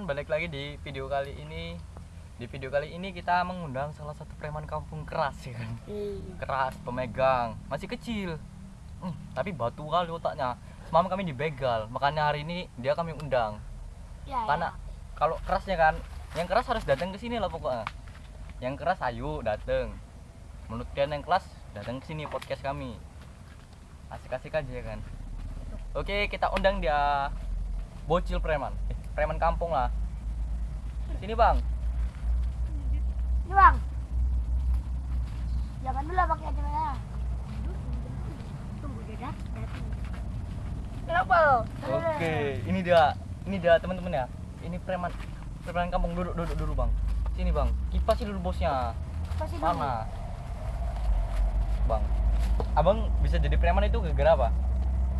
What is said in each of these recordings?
teman-teman, balik lagi di video kali ini. Di video kali ini kita mengundang salah satu preman kampung keras ya kan. Keras, pemegang, masih kecil. Hmm, tapi batu kali otaknya. Semalam kami dibegal, makanya hari ini dia kami undang. Ya, Karena kalau kerasnya kan, yang keras harus datang ke sini lah pokoknya. Yang keras ayo datang. Menurut kalian yang keras datang ke sini podcast kami. Asik-asik aja ya kan. Oke, kita undang dia bocil preman. Eh, preman kampung lah. Sini, Bang. Ini bang. Jangan dulu pakai Tunggu dia datang. Kenapa lo? Oke, ini dia. Ini dia teman-teman ya. Ini preman preman kampung duduk duduk dulu, Bang. Sini, Bang. Kipas dulu bosnya. Mana? Bang. Abang bisa jadi preman itu gara-gara apa?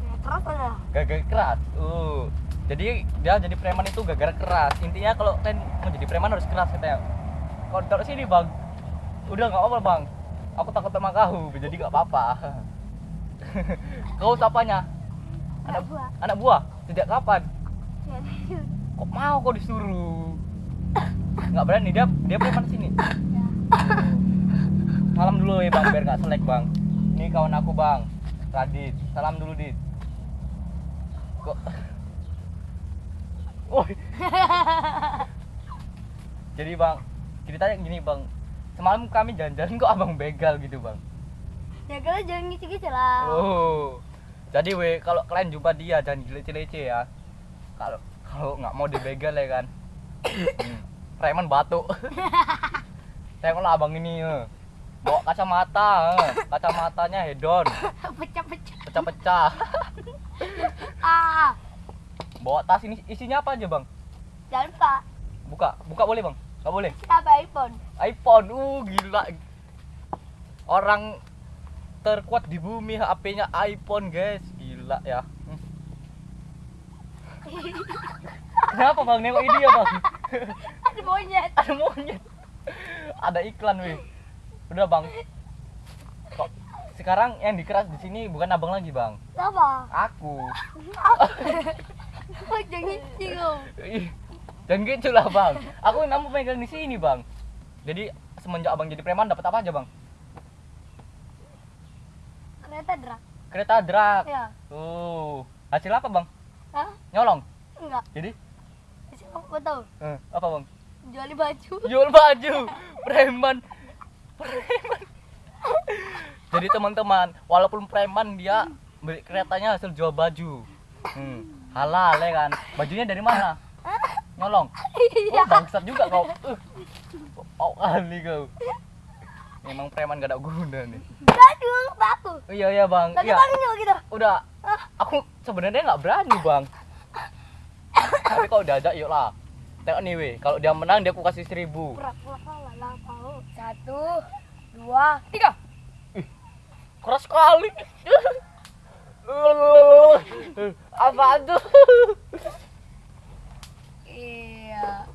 Ya, terus aja. Gara-gara keras. Uh. Jadi dia jadi preman itu gara-gara keras. Intinya kalau kalian mau jadi preman harus keras katanya. Taruh sini, Bang. Udah nggak apa-apa, Bang. Aku takut sama kau, jadi nggak apa-apa. kau siapanya? Anak buah. Anak buah? Sejak kapan? Kok mau kau disuruh? Nggak berani dia dia preman sini. Ya. Salam dulu ya bang, biar nggak selek bang. Ini kawan aku bang, Radit. Salam dulu dit. Kok? Woi. Jadi bang, ceritanya gini bang. Semalam kami jalan-jalan kok abang begal gitu bang. Ya kalau jangan ngisi-ngisi lah. Oh. Jadi we kalau kalian jumpa dia jangan lece-lece ya. Kalau kalau nggak mau dibegal ya kan. Hmm, Preman batu. Tengoklah abang ini. eh. Bawa kacamata, eh. kacamatanya hedon, Pecah-pecah. pecah-pecah. Bawa tas ini isinya apa aja bang? jangan lupa. Buka, buka boleh bang? Nggak boleh. Siapa iPhone? iPhone, uh gila. Orang terkuat di bumi HP-nya iPhone guys, gila ya. Hmm. Kenapa bang nengok ini ya bang? Ada monyet. Ada monyet. Ada iklan weh. Udah bang. Kok sekarang yang dikeras di sini bukan abang lagi bang, Siapa? aku. Jangan. Ih, Dan gitu lah bang. Aku namu pegang di sini bang. Jadi semenjak abang jadi preman dapat apa aja bang? Kereta drag. Kereta drag. Ya. Tuh. Hasil apa bang? Hah? Nyolong. Enggak. Jadi Siapa mau tahu? eh, apa bang? Jual baju. Jual baju. Preman. Preman. Jadi teman-teman, walaupun preman dia beli keretanya hasil jual baju. Hmm. Halal ya kan? Bajunya dari mana? Nyolong. Oh, bangsat juga kau. Uh. Oh, kali kau. Memang preman gak ada guna nih. Baju aku. Oh, iya iya bang. Tadi Iya. bang juga gitu. Udah. Aku sebenarnya nggak berani bang. Tapi kalau diajak yuk lah. Tengok nih weh. Kalau dia menang dia aku kasih seribu. Satu, dua, tiga. Keras sekali. Apa tuh? Iya.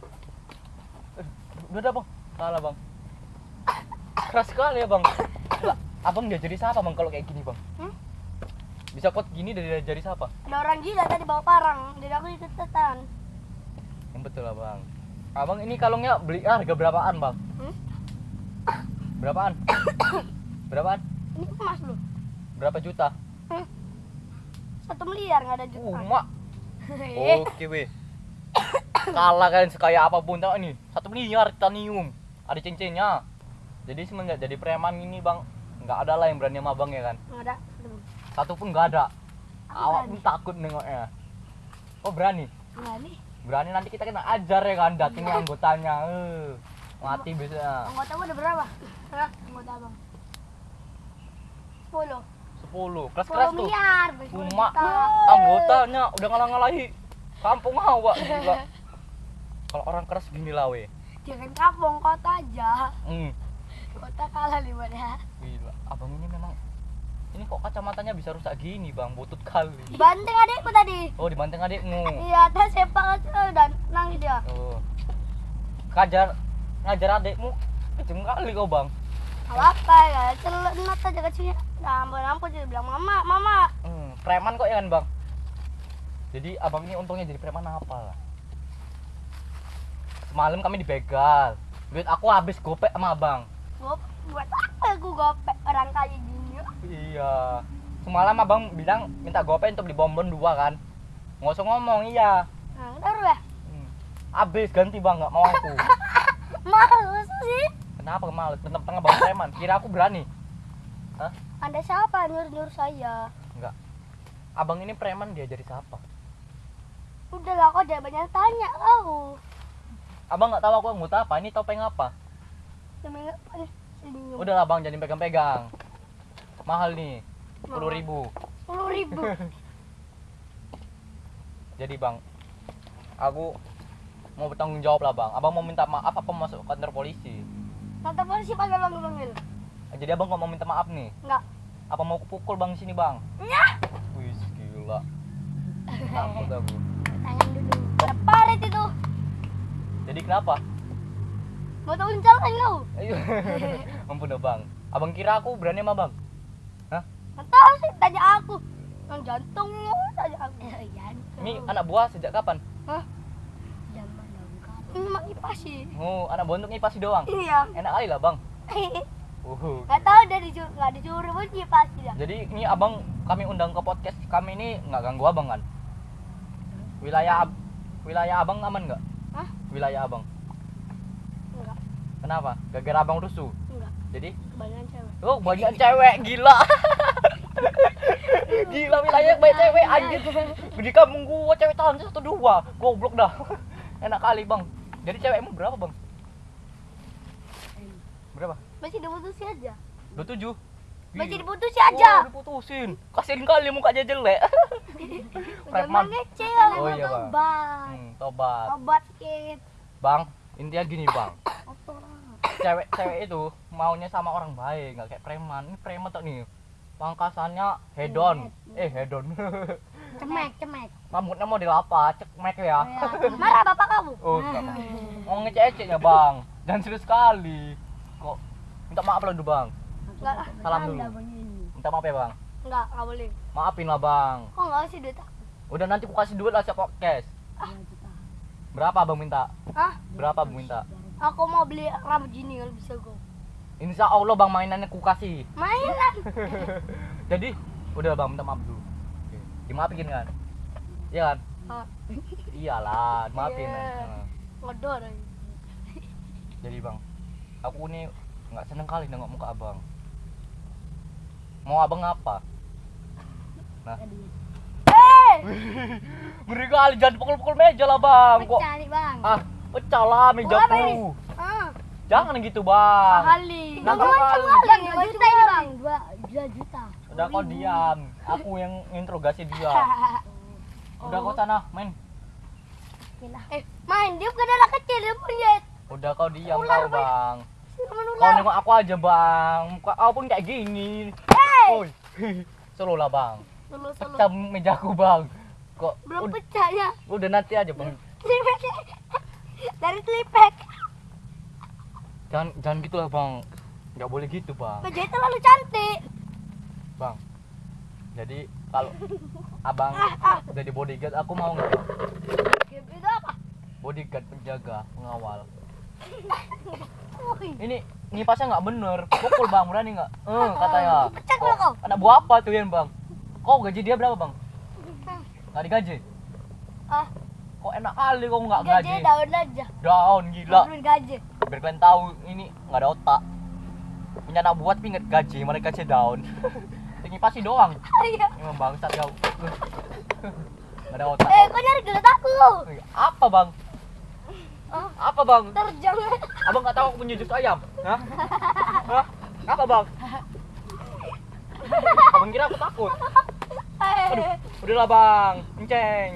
Udah dah bang. Kalah bang. Keras sekali ya bang. Abang dia jadi siapa bang kalau kayak gini bang? Hmm? Bisa kuat gini dari jadi siapa? Ada orang gila tadi bawa parang. Jadi aku ikutan. Yang betul lah bang. Abang ini kalungnya beli harga berapaan bang? Hmm? Berapaan? Berapaan? Ini emas lu. Berapa juta? Hmm? Satu miliar nggak ada juta. Umak. Eh, Oke weh. Kalah kalian sekaya apa pun tau nih. Satu miliar titanium. Ada cincinnya. Jadi semenjak jadi preman ini bang, nggak ada lah yang berani sama abang ya kan. nggak ada. Satu pun nggak ada. Awak berani. pun takut nengoknya. Oh berani? Nih. Berani nanti kita kena ajar ya kan, datingi anggotanya. Eh, mati biasanya. Anggota ada berapa? Hah? Anggota abang. Sepuluh. 10 kelas Sepuluh tuh. miliar. juta. anggotanya udah ngalah-ngalahi kampung awak gila. Kalau orang keras gini lah weh. Jangan kampung kota aja. Hmm. Kota kalah buat ya. Gila, abang ini memang ini kok kacamatanya bisa rusak gini bang, butut kali. Dibanting adikku tadi. Oh dibanting adikmu. Iya, tes sepak aja dan nangis dia. Oh. Ngajar ngajar adikmu kejam kali kau bang. Apa ya? Celenat aja kecilnya. Nah, ampun ampun jadi bilang mama, mama. Hmm, preman kok ya kan bang. Jadi abang ini untungnya jadi preman apa lah? semalam kami dibegal duit aku habis gopek sama abang Gop, buat apa aku gopek orang kaya gini? iya semalam abang bilang minta gopek untuk di bonbon dua kan nggak usah ngomong iya Nah, ya. Hmm. habis ganti bang nggak mau aku Males sih. kenapa males tengah-tengah bang preman kira aku berani Hah? Anda siapa? Nyuruh-nyuruh saya? enggak. Abang ini preman dia jadi siapa? Udahlah kau jangan banyak tanya kau. abang nggak tahu aku anggota apa ini topeng apa? Udahlah bang jangan pegang-pegang mahal nih sepuluh ribu. Sepuluh ribu. jadi bang aku mau bertanggung jawab lah bang. Abang mau minta maaf apa masuk kantor polisi? Kata polisi panggil panggil panggil. jadi abang kok mau minta maaf nih? Enggak. Apa mau kupukul bang sini bang Nyah. wih gila takut aku Tangan dulu. Ada paret itu. jadi kenapa Mau tahu jalan kau? ayo ampun dah bang abang kira aku berani sama bang Nggak tahu sih tanya aku. Yang jantung lu tanya aku. jantung. ini anak buah sejak kapan Hah? Zaman Ini mak kipas sih. oh anak buah untuk ngipasi doang Iya. enak kali lah bang Uhuh. Nggak tahu dari nggak disuruh pun kipas dia. Jadi ini abang kami undang ke podcast kami ini nggak ganggu abang kan? Wilayah ab- wilayah abang aman nggak? Hah? Wilayah abang. Enggak. Kenapa? Gara-gara abang rusuh. Enggak. Jadi Kebanyakan cewek. oh banyak cewek gila. gila wilayah banyak cewek anjir. Di kampung gua cewek tahun satu dua. Goblok dah. Enak kali bang. Jadi cewekmu berapa bang? Berapa? Masih diputusin aja. Dua tujuh. Masih diputusin aja. Oh, diputusin. Kasihin kali mukanya jelek. Udah Preman. mengece Oh, iya, Bang. Obat. Hmm, tobat. Obat kit. Bang, intinya gini bang, cewek-cewek itu maunya sama orang baik, nggak kayak preman. Ini preman tuh nih, pangkasannya hedon, eh hedon. Cemek, cemek. Rambutnya model apa? Cek make ya. Marah bapak kamu? Oh, nggak apa. mau ngecek-ngeceknya bang, dan serius sekali. Minta maaf lah dulu bang, Enggak lah. salam dulu. Minta maaf ya bang, Enggak, enggak boleh. maafin lah bang. Kok enggak sih duit aku? Udah nanti aku kasih duit lah siap podcast. Berapa abang minta? Hah? Berapa abang minta? Aku mau beli rambut gini kalau bisa gue. Insya Allah bang mainannya ku kasih. Mainan. Jadi udah bang minta maaf dulu. Oke. Dimaafin kan? Iya kan? Ah, Iyalah, maafin. Nah, Ngodor. aja. Jadi bang, aku ini nggak seneng kali nengok muka abang. Mau abang apa? Nah, ngeri kali jangan pukul-pukul meja lah bang. Kok pecah nih bang. ah pecah lah ini? mejaku. Ah, Jangan gitu bang. kali. Nah, Dua kali. Dua juta ini bang. dua dua juta Udah kau diam. Aku yang interogasi dia. Udah kau sana main. Eh, main dia bukan anak kecil dia punya. Udah kau diam Ular, kau bang. Kau nengok aku aja bang. Kau pun kayak gini. Eh, Oi. Solo lah bang. solo solo. Pecah mejaku bang. Kok Belum pecah ya. udah nanti aja bang. Dari telipek. Jangan jangan gitu lah bang. Nggak boleh gitu bang. Meja itu terlalu cantik. Bang. Jadi kalau abang jadi bodyguard aku mau nggak? Bang? Game itu apa? Bodyguard penjaga pengawal. Ini ngipasnya nggak bener. Pukul bang berani nggak? Eh katanya. Pecah kalau kau. Anak buah apa tuh yang bang? Kau gaji dia berapa bang? Nggak digaji? Ah, Kok enak kali kau nggak gaji gaji? daun aja. Daun gila. Belum gaji. biar kalian tahu ini nggak ada otak punya anak buat nggak gaji mereka gaji daun tinggi pasti doang Iya. emang bangsat kau nggak ada otak Eh, kau nyari gelet aku. apa bang Ah, apa bang? Terjang. abang nggak tahu aku punya jus ayam. Hah? Hah? apa bang? Abang kira aku takut. Aduh udahlah bang. Enceng.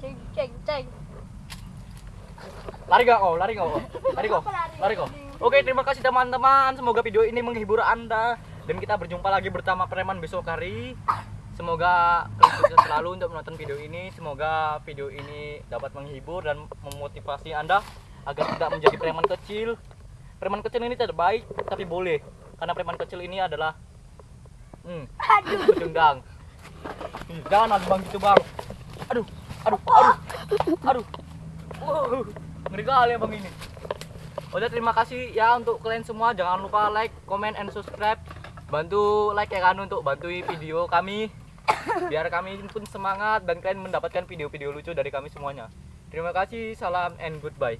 Ceng ceng ceng. lari gak kau lari gak kau lari kau lari. lari kau oke terima kasih teman-teman. Semoga video ini menghibur anda. Dan kita berjumpa lagi bersama preman besok hari semoga kalian sukses selalu untuk menonton video ini semoga video ini dapat menghibur dan memotivasi anda agar tidak menjadi preman kecil preman kecil ini tidak baik tapi boleh karena preman kecil ini adalah hmm, Aduh. Dendang. Ih, Jangan lagi bang gitu bang. Aduh, aduh, aduh, aduh. Uh, ngeri kali abang ini udah terima kasih ya untuk kalian semua jangan lupa like comment and subscribe bantu like ya kan untuk bantu video kami. Biar kami pun semangat dan kalian mendapatkan video-video lucu dari kami semuanya. Terima kasih salam and goodbye